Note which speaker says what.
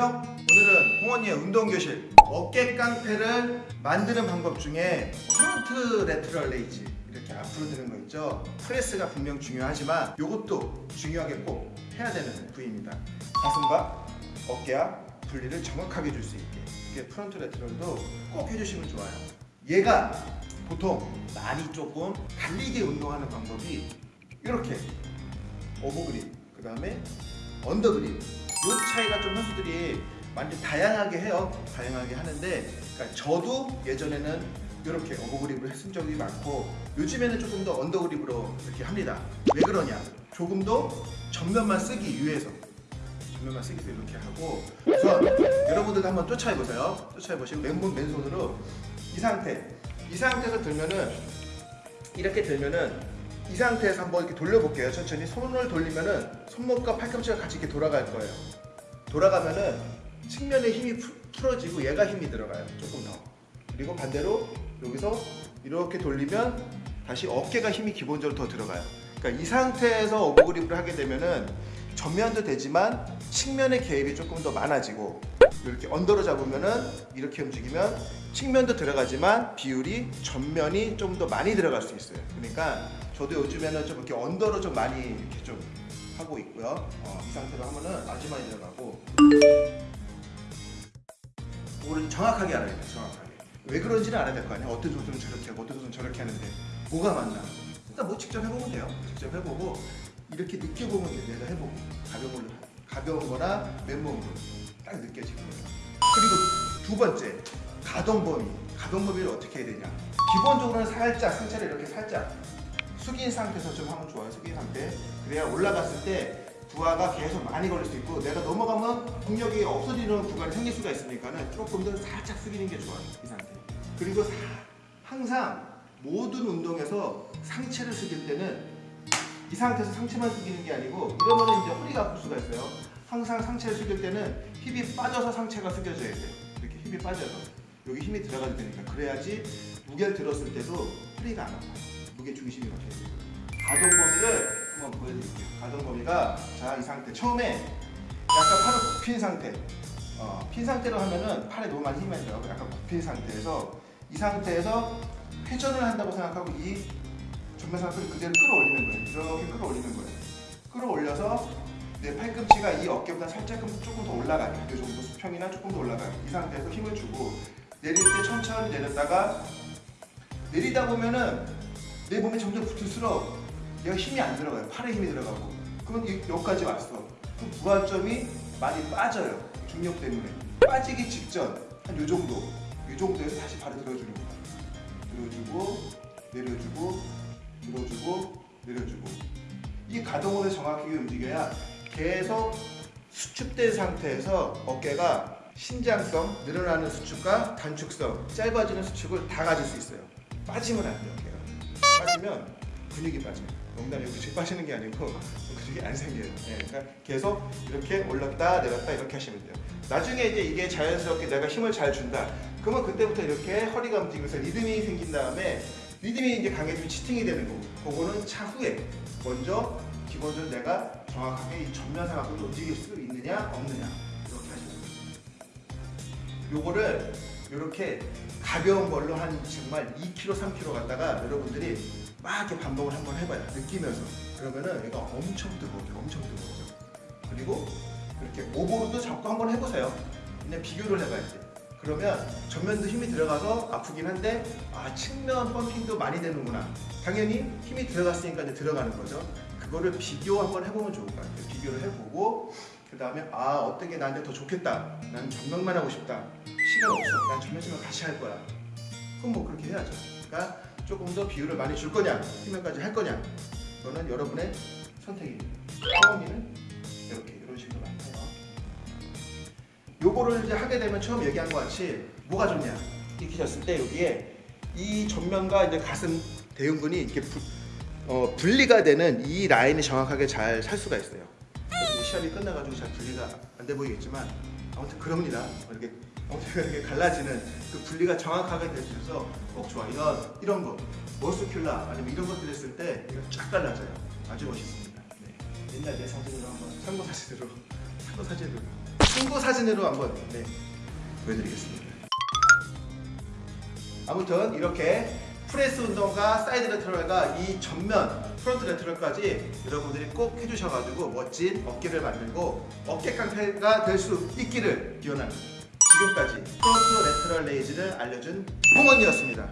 Speaker 1: 안녕 오늘은 홍원이의 운동교실 어깨 깡패를 만드는 방법 중에 front lateral raise 이렇게 앞으로 드는 거 있죠. press가 분명 중요하지만 이것도 중요하게 꼭 해야 되는 부위입니다. 가슴과 어깨와 분리를 정확하게 줄 수 있게 이게 front lateral도 꼭 해주시면 좋아요. 얘가 보통 많이 조금 다르게 운동하는 방법이 이렇게 overgrip 그 다음에 undergrip 이 차이가 좀 선수들이 많이 다양하게 해요. 다양하게 하는데 그러니까 저도 예전에는 이렇게 overgrip을 했은 적이 많고 요즘에는 조금 더 undergrip으로 이렇게 합니다. 왜 그러냐? 조금 더 전면만 쓰기 위해서. 전면만 쓰기 위해서 이렇게 하고. 우선 여러분들도 한번 쫓아해보세요. 쫓아해보시면 맨몸 맨손으로. 이 상태. 이 상태에서 들면은 이렇게 들면은 이 상태에서 한번 이렇게 돌려볼게요. 천천히 손을 돌리면은 손목과 팔꿈치가 같이 이렇게 돌아갈 거예요. 돌아가면은 측면에 힘이 푸- 풀어지고 얘가 힘이 들어가요. 조금 더. 그리고 반대로 여기서 이렇게 돌리면 다시 어깨가 힘이 기본적으로 더 들어가요. 그러니까 이 상태에서 오버그립을 하게 되면은 전면도 되지만 측면의 개입이 조금 더 많아지고 이렇게 언더로 잡으면은 이렇게 움직이면 측면도 들어가지만 비율이 전면이 좀 더 많이 들어갈 수 있어요. 그러니까 저도 요즘에는 좀 이렇게 언더로 좀 많이 이렇게 좀 하고 있고요. 어, 이 상태로 하면은 많이 들어가고 그거를 정확하게 알아야 돼요. 정확하게. 왜 그런지는 알아야 될 거 아니야. 어떤 선수는 저렇게 하고 어떤 선수는 저렇게 하는데 뭐가 맞나? 일단 뭐 직접 해보면 돼요. 직접 해보고 이렇게 느껴보면 돼요. 내가 해보고 가벼운 걸로 가벼운 거나 맨몸으로 딱 느껴지는 거예요. 그리고 두 번째 가동 범위. 가동 범위를 어떻게 해야 되냐? 기본적으로는 살짝 상체를 이렇게 살짝 숙인 상태에서 좀 하면 좋아요. 숙인 상태. 그래야 올라갔을 때 부하가 계속 많이 걸릴 수 있고 내가 넘어가면 동력이 없어지는 구간이 생길 수가 있으니까 는 조금 더 살짝 숙이는 게 좋아요. 이 상태. 그리고 사- 항상 모든 운동에서 상체를 숙일 때는 이 상태에서 상체만 숙이는 게 아니고 이러면 이제 허리가 아플 수가 있어요. 항상 상체를 숙일 때는 힙이 빠져서 상체가 숙여져야 돼요. 이렇게 힙이 빠져서 여기 힘이 들어가야 되니까 그래야지 무게를 들었을 때도 허리가 안 아파요. 무게 중심이 돼요. 가동 범위를 한번 보여드릴게요. 가동 범위가 자 이 상태 처음에 약간 팔을 굽힌 상태. 어, 핀 상태로 하면은 팔에 너무 많이 힘이 많이 들어가고 약간 굽힌 상태에서 이 상태에서 회전을 한다고 생각하고 이 전면 상태를 그대로 끌어올리는 거예요. 이렇게 끌어올리는 거예요. 끌어올려서 내 팔꿈치가 이 어깨보다 살짝 조금 더 올라가요. 이 정도 수평이나 조금 더 올라가요. 이 상태에서 힘을 주고 내릴 때 천천히 내렸다가 내리다 보면은 내 몸에 점점 붙을수록 얘가 힘이 안 들어가요. 팔에 힘이 들어가고 이- 여기까지 왔어. 그럼 부하점이 많이 빠져요. 중력 때문에 빠지기 직전 한 요 정도 이 정도에서 다시 발을 들어주는 거야. 들어주고 내려주고 들어주고 내려주고 이 가동으로 정확하게 움직여야 계속 수축된 상태에서 어깨가 신장성, 늘어나는 수축과 단축성, 짧아지는 수축을 다 가질 수 있어요. 빠지면 안 돼요, 어깨가. 빠지면 근육이 빠져요. 농담이고 근육이 빠지는 게 아니고 근육이 안 생겨요. 예, 그러니까 계속 이렇게 올랐다 내렸다 이렇게 하시면 돼요. 나중에 이제 이게 자연스럽게 내가 힘을 잘 준다. 그러면 그때부터 이렇게 허리가 움직이면서 리듬이 생긴 다음에 리듬이 이제 강해지면 치팅이 되는 거고 그거는 차후에 먼저 기본적으로 내가 정확하게 이 전면상하고 움직일 수 있느냐 없느냐 이렇게 하시면 돼요. 요거를 이렇게 가벼운 걸로 한 정말 2kg, 3kg 갖다가 여러분들이 막 이렇게 반복을 한번 해봐요. 느끼면서. 그러면은 얘가 엄청 뜨거워요. 엄청 뜨거워져. 그리고 이렇게 오버로도 잡고 한번 해보세요. 그냥 비교를 해봐야 돼. 그러면 전면도 힘이 들어가서 아프긴 한데 아 측면 펌핑도 많이 되는구나. 당연히 힘이 들어갔으니까 이제 들어가는 거죠. 그거를 비교 한번 해보면 좋을 것 같아요. 비교를 해보고 그 다음에 아 어떤 게 나한테 더 좋겠다. 나는 전면만 하고 싶다. 시간 없어. 난 전면지만 다시 할 거야. 그럼 뭐 그렇게 해야죠. 그러니까 조금 더 비율을 많이 줄 거냐, 힘면까지 할 거냐. 그거는 여러분의 선택입니다. 성원이는 이렇게 이런 식으로 나타요. 요거를 이제 하게 되면 처음 얘기한 것 같이 뭐가 좋냐 익히셨을 때 여기에 이 전면과 이제 가슴 대흉근이 이렇게 부, 어, 분리가 되는 이 라인이 정확하게 잘 살 수가 있어요. 시합이 끝나가지고 잘 분리가 안 돼 보이겠지만 아무튼 그럽니다. 이렇게 아무튼 이렇게 갈라지는 그 분리가 정확하게 되셔서 꼭 좋아. 이런 이런 거 muscular 아니면 이런 것들 했을 때 이거 쫙 갈라져요. 아주 멋있습니다. 네. 옛날 내 사진으로 한번 참고 사진으로 참고 사진으로 참고 사진으로 한번 네, 보여드리겠습니다. 아무튼 이렇게 프레스 운동과 side lateral과 이 전면 front lateral까지 여러분들이 꼭 해주셔가지고 멋진 어깨를 만들고 어깨 깡패가 될 수 있기를 기원합니다. 지금까지 프론트 레터럴 레이즈를 알려준 홍원이었습니다.